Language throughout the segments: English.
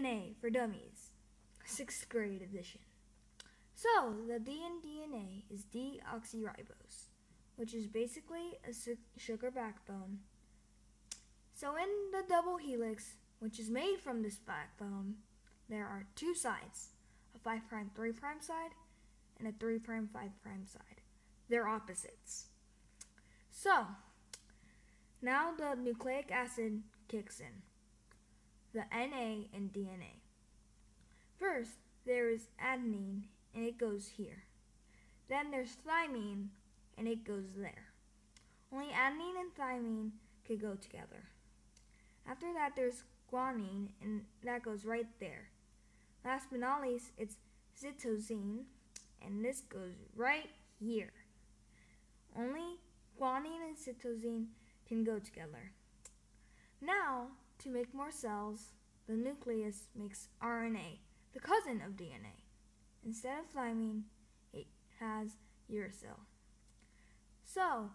DNA for Dummies, 6th grade edition. So, the D in DNA is deoxyribose, which is basically a sugar backbone. So, in the double helix, which is made from this backbone, there are two sides a 5' 3' side and a 3' 5' side. They're opposites. So, now the nucleic acid kicks in the NA in DNA. First, there is adenine and it goes here. Then there's thymine and it goes there. Only adenine and thymine could go together. After that, there's guanine and that goes right there. Last but not least, it's cytosine and this goes right here. Only guanine and cytosine can go together. Now, to make more cells, the nucleus makes RNA, the cousin of DNA. Instead of thymine, it has uracil. So,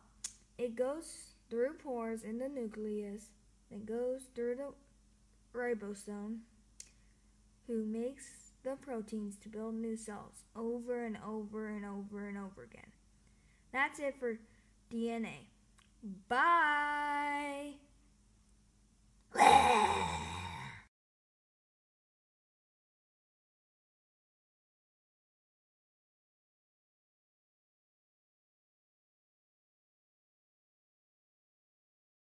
it goes through pores in the nucleus, then goes through the ribosome, who makes the proteins to build new cells over and over and over and over again. That's it for DNA. Bye!